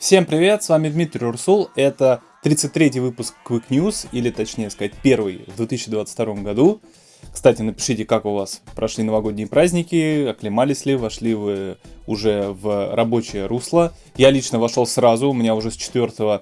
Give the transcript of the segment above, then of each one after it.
Всем привет, с вами Дмитрий Урсул, это 33-й выпуск Quick News, или точнее сказать первый в 2022 году. Кстати, напишите, как у вас прошли новогодние праздники, оклемались ли, вошли вы уже в рабочее русло. Я лично вошел сразу, у меня уже с 4 э,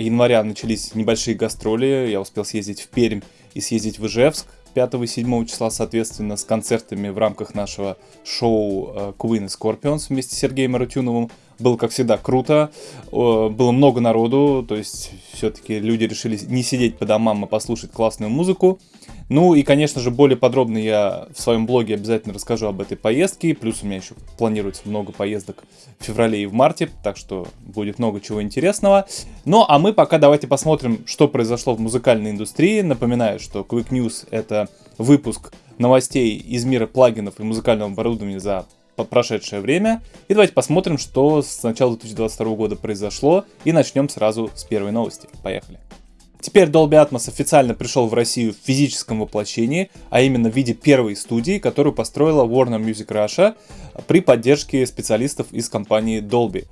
января начались небольшие гастроли, я успел съездить в Пермь и съездить в Ижевск. 5 и 7 числа, соответственно, с концертами в рамках нашего шоу э, Queen и Scorpions вместе с Сергеем Арутюновым. Было, как всегда, круто. Было много народу, то есть все-таки люди решили не сидеть по домам, а послушать классную музыку. Ну и, конечно же, более подробно я в своем блоге обязательно расскажу об этой поездке. Плюс у меня еще планируется много поездок в феврале и в марте, так что будет много чего интересного. Ну а мы пока давайте посмотрим, что произошло в музыкальной индустрии. Напоминаю, что Quick News это выпуск новостей из мира плагинов и музыкального оборудования за прошедшее время. И давайте посмотрим, что с начала 2022 года произошло. И начнем сразу с первой новости. Поехали. Теперь Dolby Atmos официально пришел в Россию в физическом воплощении, а именно в виде первой студии, которую построила Warner Music Russia при поддержке специалистов из компании Dolby.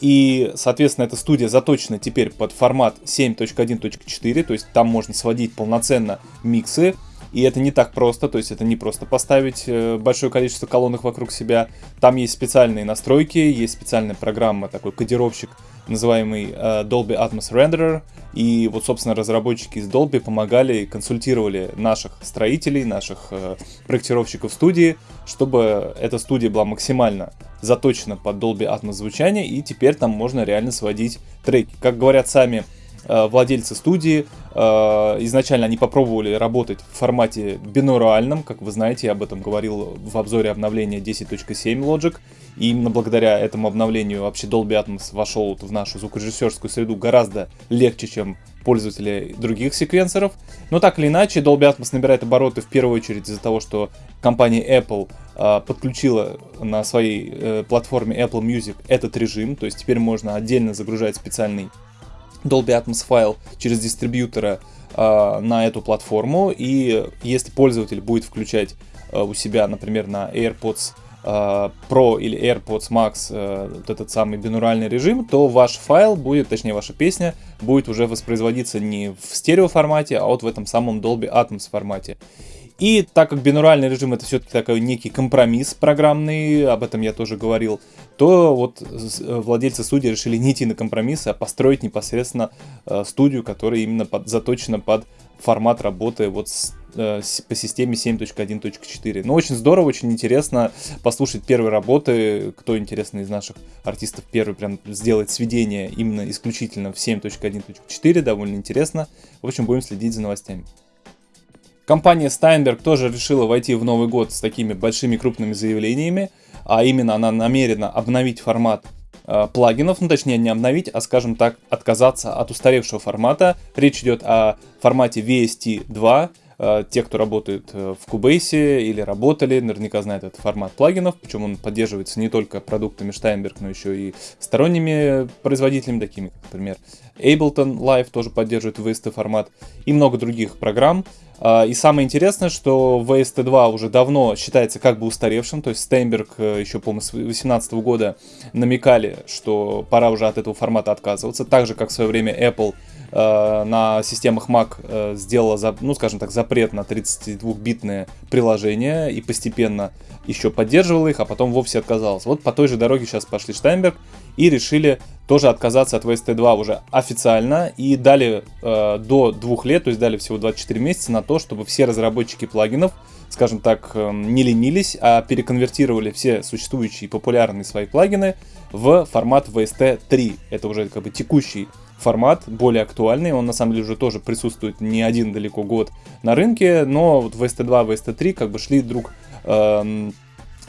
И, соответственно, эта студия заточена теперь под формат 7.1.4, то есть там можно сводить полноценно миксы, и это не так просто, то есть это не просто поставить э, большое количество колонок вокруг себя. Там есть специальные настройки, есть специальная программа, такой кодировщик, называемый э, Dolby Atmos Renderer. И вот, собственно, разработчики из Dolby помогали консультировали наших строителей, наших э, проектировщиков студии, чтобы эта студия была максимально заточена под Dolby Atmos звучание, и теперь там можно реально сводить треки. Как говорят сами владельцы студии. Э, изначально они попробовали работать в формате бинуральном, как вы знаете, я об этом говорил в обзоре обновления 10.7 Logic. И именно благодаря этому обновлению вообще Dolby Atmos вошел в нашу звукорежиссерскую среду гораздо легче, чем пользователи других секвенсоров. Но так или иначе, Dolby Atmos набирает обороты в первую очередь из-за того, что компания Apple э, подключила на своей э, платформе Apple Music этот режим. То есть теперь можно отдельно загружать специальный Dolby Atmos файл через дистрибьютора э, на эту платформу. И если пользователь будет включать э, у себя, например, на AirPods э, Pro или AirPods Max вот этот самый бинуральный режим, то ваш файл будет, точнее ваша песня, будет уже воспроизводиться не в стерео формате, а вот в этом самом Dolby Atmos формате. И так как бинуральный режим это все-таки такой некий компромисс программный, об этом я тоже говорил, то вот э, владельцы студии решили не идти на компромиссы, а построить непосредственно э, студию, которая именно под, заточена под формат работы вот с, э, по системе 7.1.4. Ну, очень здорово, очень интересно послушать первые работы. Кто интересно из наших артистов первый прям сделать сведение именно исключительно в 7.1.4, довольно интересно. В общем, будем следить за новостями. Компания Steinberg тоже решила войти в Новый год с такими большими крупными заявлениями, а именно она намерена обновить формат э, плагинов, ну точнее не обновить, а скажем так, отказаться от устаревшего формата. Речь идет о формате VST 2, Э, те, кто работает э, в Cubase или работали, наверняка знают этот формат плагинов, причем он поддерживается не только продуктами Steinberg, но еще и сторонними производителями, такими как, например, Ableton Live тоже поддерживает VST формат и много других программ. Э, и самое интересное, что VST2 уже давно считается как бы устаревшим, то есть Steinberg еще, по-моему, с 2018 года намекали, что пора уже от этого формата отказываться, так же, как в свое время Apple Э, на системах Mac э, сделала, за, ну, скажем так, запрет на 32-битные приложения и постепенно еще поддерживала их, а потом вовсе отказалась. Вот по той же дороге сейчас пошли Штайнберг и решили тоже отказаться от VST2 уже официально и дали э, до двух лет, то есть дали всего 24 месяца на то, чтобы все разработчики плагинов, скажем так, э, не ленились, а переконвертировали все существующие популярные свои плагины в формат VST3. Это уже как бы текущий формат, более актуальный. Он на самом деле уже тоже присутствует не один далеко год на рынке, но вот VST2, VST3 как бы шли друг э,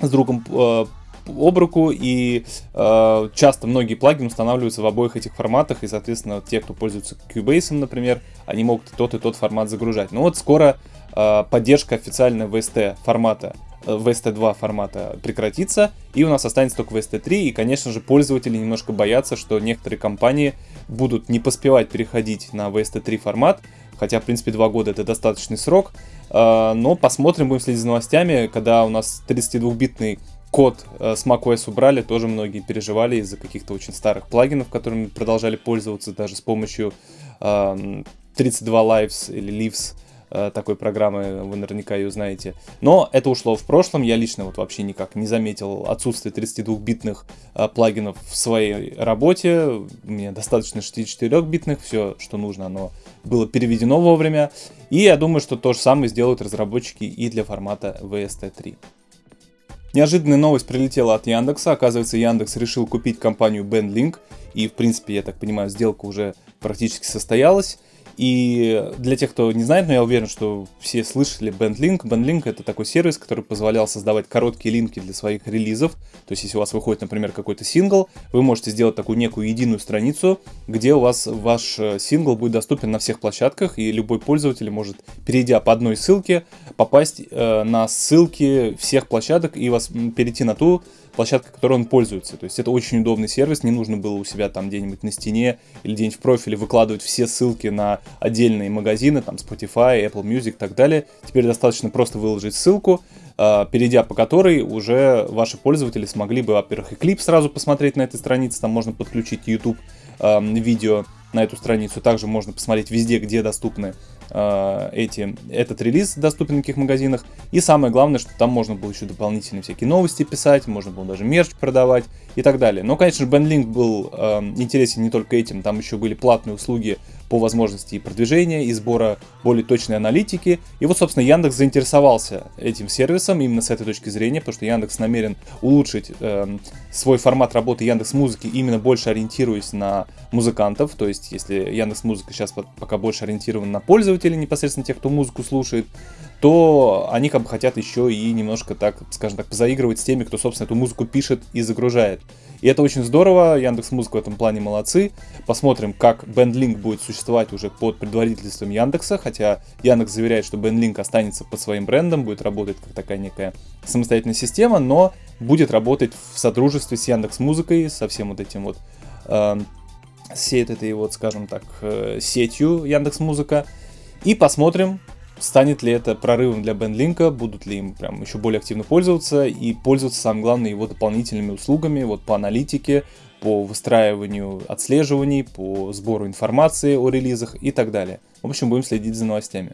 с другом э, об руку, и э, часто многие плагины устанавливаются в обоих этих форматах, и, соответственно, те, кто пользуется Cubase, например, они могут тот и тот формат загружать. Но вот скоро э, поддержка официальная VST формата VST2 формата прекратится, и у нас останется только VST3, и, конечно же, пользователи немножко боятся, что некоторые компании будут не поспевать переходить на VST3 формат, хотя, в принципе, 2 года это достаточный срок, а, но посмотрим, будем следить за новостями, когда у нас 32-битный код э, с macOS убрали, тоже многие переживали из-за каких-то очень старых плагинов, которыми продолжали пользоваться даже с помощью 32 Lives или Lives Э, такой программы, вы наверняка ее знаете. Но это ушло в прошлом, я лично вот вообще никак не заметил отсутствие 32-битных э, плагинов в своей работе. Мне достаточно 64-битных, все, что нужно, оно было переведено вовремя. И я думаю, что то же самое сделают разработчики и для формата VST3. Неожиданная новость прилетела от Яндекса. Оказывается, Яндекс решил купить компанию BandLink. И, в принципе, я так понимаю, сделка уже практически состоялась. И для тех, кто не знает, но я уверен, что все слышали BandLink. BandLink это такой сервис, который позволял создавать короткие линки для своих релизов. То есть, если у вас выходит, например, какой-то сингл, вы можете сделать такую некую единую страницу, где у вас ваш э, сингл будет доступен на всех площадках, и любой пользователь может, перейдя по одной ссылке, попасть э, на ссылки всех площадок и вас перейти на ту площадка, которой он пользуется. То есть это очень удобный сервис, не нужно было у себя там где-нибудь на стене или где-нибудь в профиле выкладывать все ссылки на отдельные магазины, там Spotify, Apple Music и так далее. Теперь достаточно просто выложить ссылку, а, перейдя по которой уже ваши пользователи смогли бы, во-первых, и клип сразу посмотреть на этой странице, там можно подключить YouTube видео на эту страницу, также можно посмотреть везде, где доступны э, эти, этот релиз доступен в каких магазинах. И самое главное, что там можно было еще дополнительные всякие новости писать, можно было даже мерч продавать и так далее. Но, конечно же, BandLink был э, интересен не только этим, там еще были платные услуги по возможности и продвижения, и сбора более точной аналитики. И вот, собственно, Яндекс заинтересовался этим сервисом именно с этой точки зрения, потому что Яндекс намерен улучшить э, свой формат работы Яндекс Музыки, именно больше ориентируясь на музыкантов. То есть, если Яндекс Музыка сейчас пока больше ориентирован на пользователей, непосредственно тех, кто музыку слушает, то они как бы хотят еще и немножко так, скажем так, позаигрывать с теми, кто, собственно, эту музыку пишет и загружает. И это очень здорово, Яндекс Музыка в этом плане молодцы. Посмотрим, как BandLink будет существовать уже под предварительством Яндекса, хотя Яндекс заверяет, что BandLink останется под своим брендом, будет работать как такая некая самостоятельная система, но будет работать в содружестве с Яндекс Музыкой, со всем вот этим вот э, всей этой вот, скажем так, э, сетью Яндекс Музыка. И посмотрим, Станет ли это прорывом для BandLink, будут ли им прям еще более активно пользоваться и пользоваться, самое главное, его дополнительными услугами вот по аналитике, по выстраиванию отслеживаний, по сбору информации о релизах и так далее. В общем, будем следить за новостями.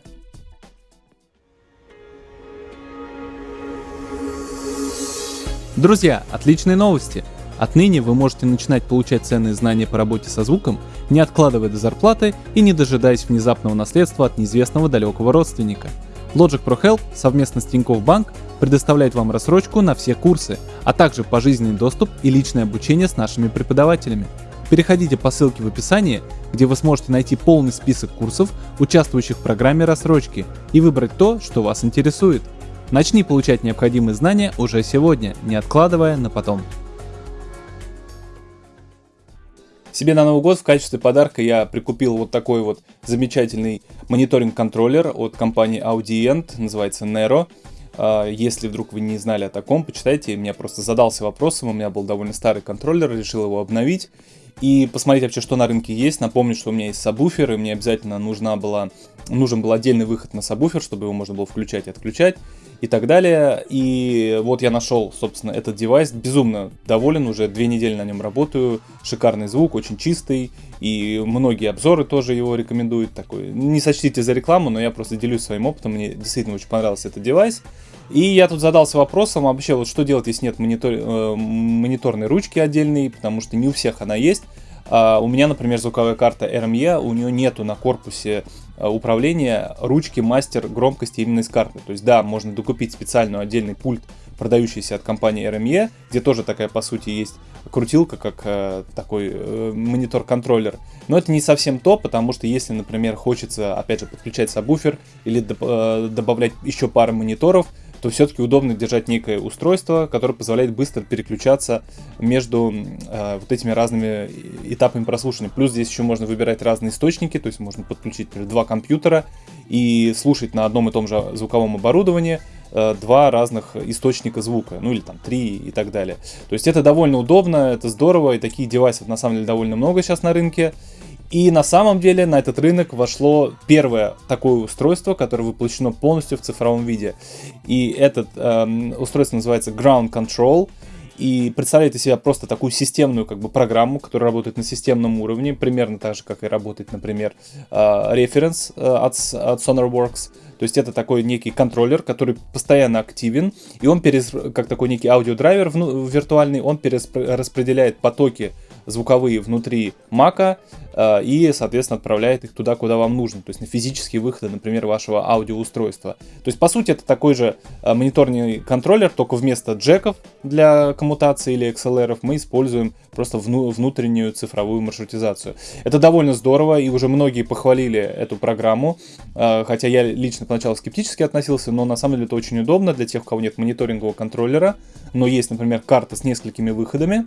Друзья, отличные новости! Отныне вы можете начинать получать ценные знания по работе со звуком, не откладывая до зарплаты и не дожидаясь внезапного наследства от неизвестного далекого родственника. Logic Pro Help совместно с Тинькофф Банк предоставляет вам рассрочку на все курсы, а также пожизненный доступ и личное обучение с нашими преподавателями. Переходите по ссылке в описании, где вы сможете найти полный список курсов, участвующих в программе рассрочки, и выбрать то, что вас интересует. Начни получать необходимые знания уже сегодня, не откладывая на потом. Себе на Новый год в качестве подарка я прикупил вот такой вот замечательный мониторинг-контроллер от компании Audient, называется Nero. А, если вдруг вы не знали о таком, почитайте. Меня просто задался вопросом, у меня был довольно старый контроллер, решил его обновить и посмотреть вообще, что на рынке есть. Напомню, что у меня есть сабвуфер, и мне обязательно нужна была, нужен был отдельный выход на сабвуфер, чтобы его можно было включать и отключать и так далее. И вот я нашел, собственно, этот девайс. Безумно доволен, уже две недели на нем работаю. Шикарный звук, очень чистый. И многие обзоры тоже его рекомендуют. Такой. Не сочтите за рекламу, но я просто делюсь своим опытом. Мне действительно очень понравился этот девайс. И я тут задался вопросом, а вообще, вот что делать, если нет монитор, э, мониторной ручки отдельной, потому что не у всех она есть. А у меня, например, звуковая карта RME, у нее нету на корпусе Э, управления ручки мастер громкости именно из карты. То есть да, можно докупить специальный отдельный пульт, продающийся от компании RME, где тоже такая по сути есть крутилка, как э, такой э, монитор-контроллер. Но это не совсем то, потому что если, например, хочется, опять же, подключать сабвуфер или э, добавлять еще пару мониторов, то все-таки удобно держать некое устройство, которое позволяет быстро переключаться между э, вот этими разными этапами прослушивания. Плюс здесь еще можно выбирать разные источники, то есть можно подключить например, два компьютера и слушать на одном и том же звуковом оборудовании э, два разных источника звука, ну или там три и так далее. То есть это довольно удобно, это здорово, и таких девайсов на самом деле довольно много сейчас на рынке. И на самом деле на этот рынок вошло первое такое устройство, которое воплощено полностью в цифровом виде. И это э, устройство называется Ground Control и представляет из себя просто такую системную как бы программу, которая работает на системном уровне, примерно так же, как и работает, например, референс э, от, от SonarWorks. То есть это такой некий контроллер, который постоянно активен, и он перес, как такой некий аудиодрайвер виртуальный, он перераспределяет потоки звуковые внутри мака э, и, соответственно, отправляет их туда, куда вам нужно, то есть на физические выходы, например, вашего аудиоустройства. То есть, по сути, это такой же э, мониторный контроллер, только вместо джеков для коммутации или XLR мы используем просто вну внутреннюю цифровую маршрутизацию. Это довольно здорово, и уже многие похвалили эту программу, э, хотя я лично поначалу скептически относился, но на самом деле это очень удобно для тех, у кого нет мониторингового контроллера, но есть, например, карта с несколькими выходами,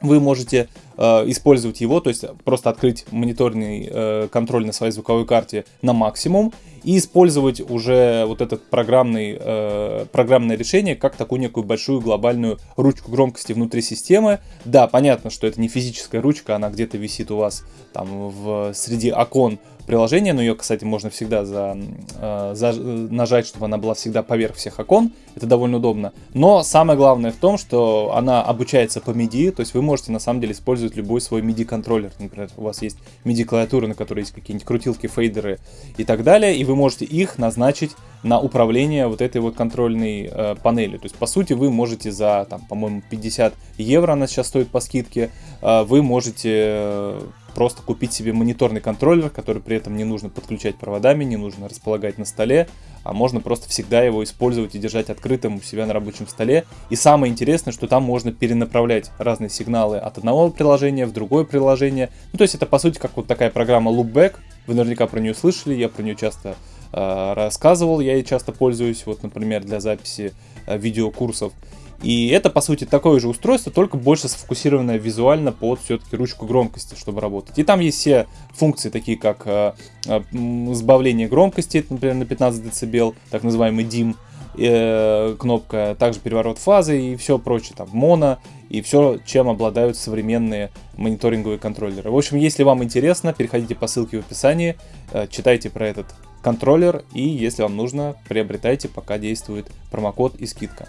вы можете использовать его, то есть просто открыть мониторный э, контроль на своей звуковой карте на максимум и использовать уже вот этот программный, э, программное решение как такую некую большую глобальную ручку громкости внутри системы. Да, понятно, что это не физическая ручка, она где-то висит у вас там в, среди окон приложения, но ее, кстати, можно всегда за, э, за, нажать, чтобы она была всегда поверх всех окон. Это довольно удобно. Но самое главное в том, что она обучается по MIDI, то есть вы можете на самом деле использовать любой свой MIDI-контроллер. Например, у вас есть MIDI-клавиатура, на которой есть какие-нибудь крутилки, фейдеры и так далее, и вы можете их назначить на управление вот этой вот контрольной э, панелью. То есть, по сути, вы можете за, там, по-моему, 50 евро, она сейчас стоит по скидке, э, вы можете э, просто купить себе мониторный контроллер, который при этом не нужно подключать проводами, не нужно располагать на столе, а можно просто всегда его использовать и держать открытым у себя на рабочем столе. И самое интересное, что там можно перенаправлять разные сигналы от одного приложения в другое приложение. Ну, то есть это, по сути, как вот такая программа Loopback. Вы наверняка про нее слышали, я про нее часто э, рассказывал, я ей часто пользуюсь, вот, например, для записи э, видеокурсов. И это, по сути, такое же устройство, только больше сфокусированное визуально под все-таки ручку громкости, чтобы работать. И там есть все функции, такие как э, э, сбавление громкости, например, на 15 дБ, так называемый DIM, э, кнопка, также переворот фазы и все прочее, там, моно и все, чем обладают современные мониторинговые контроллеры. В общем, если вам интересно, переходите по ссылке в описании, э, читайте про этот контроллер и, если вам нужно, приобретайте, пока действует промокод и скидка.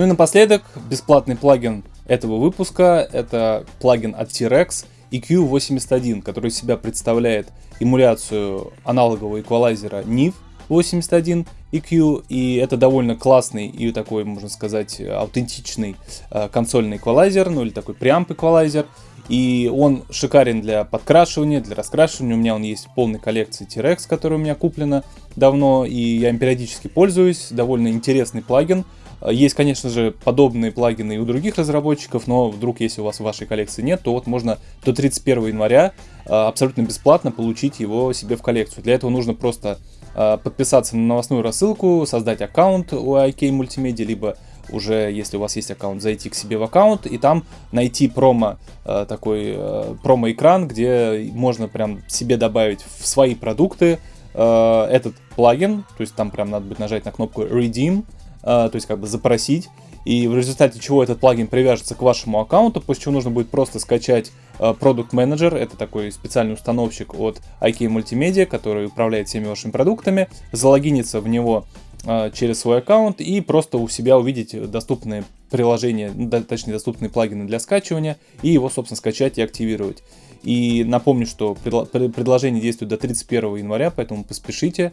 Ну и напоследок, бесплатный плагин этого выпуска, это плагин от T-Rex EQ81, который из себя представляет эмуляцию аналогового эквалайзера NIV 81 EQ, и это довольно классный и такой, можно сказать, аутентичный э, консольный эквалайзер, ну или такой преамп эквалайзер, и он шикарен для подкрашивания, для раскрашивания. У меня он есть в полной коллекции T-Rex, которая у меня куплена давно, и я им периодически пользуюсь. Довольно интересный плагин. Есть, конечно же, подобные плагины и у других разработчиков, но вдруг, если у вас в вашей коллекции нет, то вот можно до 31 января а, абсолютно бесплатно получить его себе в коллекцию. Для этого нужно просто а, подписаться на новостную рассылку, создать аккаунт у IK Multimedia, либо уже, если у вас есть аккаунт, зайти к себе в аккаунт и там найти промо, а, такой промо-экран, где можно прям себе добавить в свои продукты этот плагин, то есть там прям надо будет нажать на кнопку Redeem, то есть как бы запросить, и в результате чего этот плагин привяжется к вашему аккаунту, после чего нужно будет просто скачать Product Manager, это такой специальный установщик от IK Multimedia, который управляет всеми вашими продуктами, залогиниться в него через свой аккаунт и просто у себя увидеть доступные приложения, ну, точнее доступные плагины для скачивания и его, собственно, скачать и активировать. И напомню, что предложение действует до 31 января, поэтому поспешите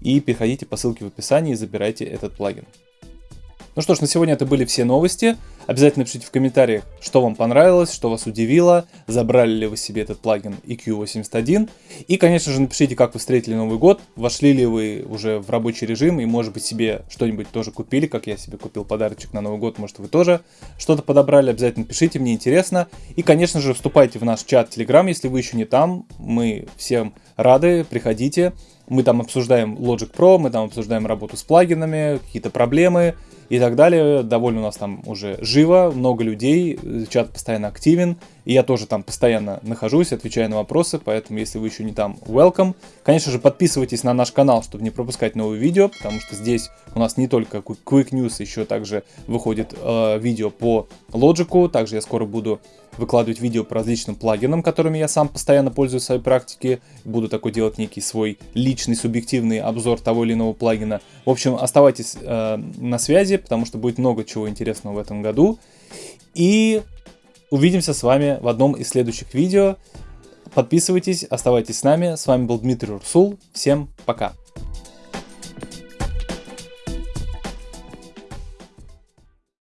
и переходите по ссылке в описании и забирайте этот плагин. Ну что ж, на сегодня это были все новости. Обязательно пишите в комментариях, что вам понравилось, что вас удивило, забрали ли вы себе этот плагин EQ81. И, конечно же, напишите, как вы встретили Новый год, вошли ли вы уже в рабочий режим и, может быть, себе что-нибудь тоже купили, как я себе купил подарочек на Новый год, может, вы тоже что-то подобрали, обязательно пишите, мне интересно. И, конечно же, вступайте в наш чат Telegram, если вы еще не там, мы всем рады, приходите. Мы там обсуждаем Logic Pro, мы там обсуждаем работу с плагинами, какие-то проблемы, и так далее. Довольно у нас там уже живо, много людей, чат постоянно активен, и я тоже там постоянно нахожусь, отвечаю на вопросы, поэтому если вы еще не там, welcome. Конечно же, подписывайтесь на наш канал, чтобы не пропускать новые видео, потому что здесь у нас не только Quick News, еще также выходит э, видео по Logic, также я скоро буду выкладывать видео по различным плагинам, которыми я сам постоянно пользуюсь в своей практике. Буду такой делать некий свой личный, субъективный обзор того или иного плагина. В общем, оставайтесь э, на связи, потому что будет много чего интересного в этом году. И увидимся с вами в одном из следующих видео. Подписывайтесь, оставайтесь с нами. С вами был Дмитрий Урсул. Всем пока.